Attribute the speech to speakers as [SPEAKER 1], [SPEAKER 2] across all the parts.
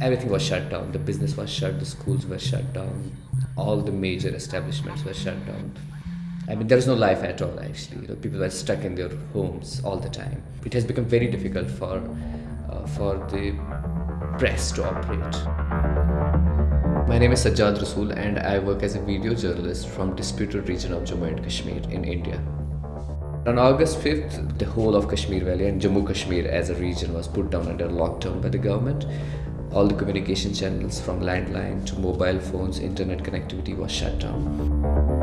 [SPEAKER 1] everything was shut down. The business was shut, the schools were shut down, all the major establishments were shut down. I mean, there is no life at all actually. You know, people were stuck in their homes all the time. It has become very difficult for, uh, for the press to operate. My name is Sajjad Rasool and I work as a video journalist from disputed region of Jammu and Kashmir in India. On August 5th, the whole of Kashmir Valley and Jammu Kashmir as a region was put down under lockdown by the government. All the communication channels from landline to mobile phones, internet connectivity was shut down.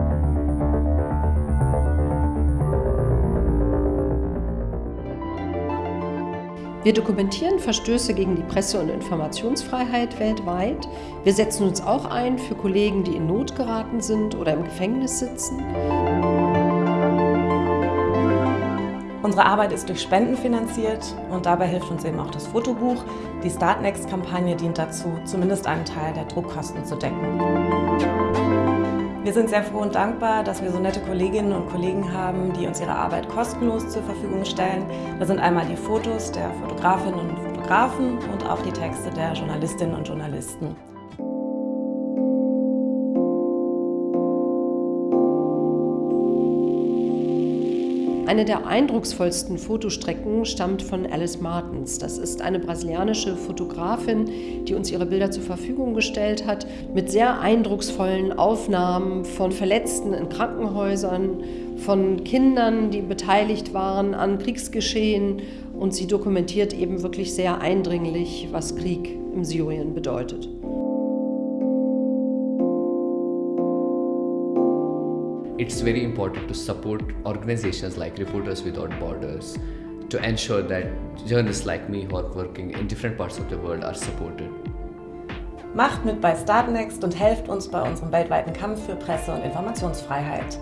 [SPEAKER 2] Wir dokumentieren Verstöße gegen die Presse- und Informationsfreiheit weltweit. Wir setzen uns auch ein für Kollegen, die in Not geraten sind oder im Gefängnis sitzen.
[SPEAKER 3] Unsere Arbeit ist durch Spenden finanziert und dabei hilft uns eben auch das Fotobuch. Die Startnext-Kampagne dient dazu, zumindest einen Teil der Druckkosten zu decken. Wir sind sehr froh und dankbar, dass wir so nette Kolleginnen und Kollegen haben, die uns ihre Arbeit kostenlos zur Verfügung stellen. Da sind einmal die Fotos der Fotografinnen und Fotografen und auch die Texte der Journalistinnen und Journalisten.
[SPEAKER 2] Eine der eindrucksvollsten Fotostrecken stammt von Alice Martens. Das ist eine brasilianische Fotografin, die uns ihre Bilder zur Verfügung gestellt hat, mit sehr eindrucksvollen Aufnahmen von Verletzten in Krankenhäusern, von Kindern, die beteiligt waren an Kriegsgeschehen. Und sie dokumentiert eben wirklich sehr eindringlich, was Krieg im Syrien bedeutet.
[SPEAKER 1] It's very important to support organizations like Reporters Without Borders to ensure that journalists like me who are working in different parts of the world are supported.
[SPEAKER 3] Macht mit bei Startnext und helft uns bei unserem weltweiten Kampf für Presse- und Informationsfreiheit.